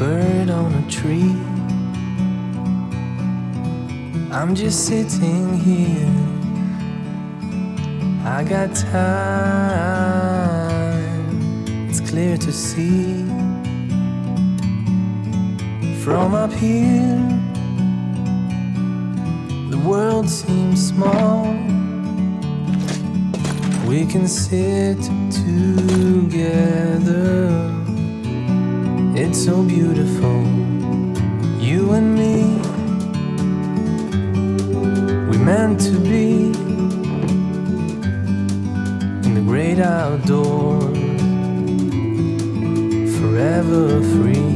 firm same can see gather so beautiful you want me we man to be your free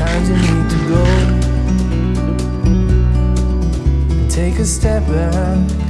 آج موٹا